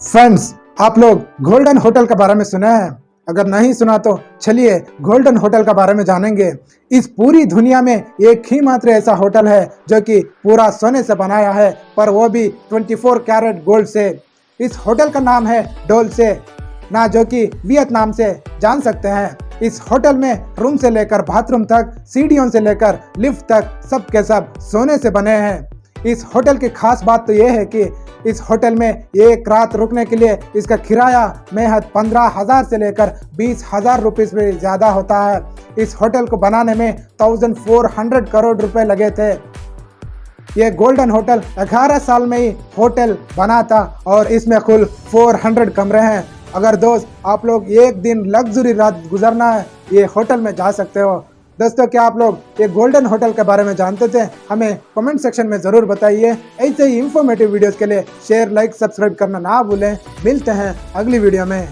Friends आप लोग golden hotel के बारे में सुना है। अगर नहीं सुना तो चलिए गोल्डन होटल के बारे में जानेंगे। इस पूरी दुनिया में एक ही मात्र ऐसा होटल है जो कि पूरा सोने से बनाया है, पर वो भी 24 कैरेट गोल्ड से। इस होटल का नाम है डोल से ना जो कि वियतनाम से जान सकते हैं। इस होटल में रूम से लेकर बाथरूम तक, सीढ़ियों से लेकर लिफ्ट तक सब के सब सोने से बने हैं। इस होटल की खास बात तो ये है कि इस होटल में एक रात रुकने के लिए इसका किराया महज पंद्रह हज़ार से लेकर बीस हज़ार रुपये से ज़्यादा होता है। इस होटल को बनाने में थाउज़ेंड फोर हंड्रेड करोड़ रुपए लगे थे। ये गोल्डन होटल 18 साल में ही होटल बना था और इसमें कुल 400 कमरे हैं। अगर दोस्त, आप लोग एक दिन लग्जरी रात गुजरना है, ये होटल में जा सकते हो। दोस्तों, क्या आप लोग ये गोल्डन होटल के बारे में जानते थे? हमें कमेंट सेक्शन में ज़रूर बताइए। ऐसे ही इन्फॉर्मेटिव वीडियोस के लिए शेयर लाइक सब्सक्राइब करना ना भूलें। मिलते हैं अगली वीडियो में।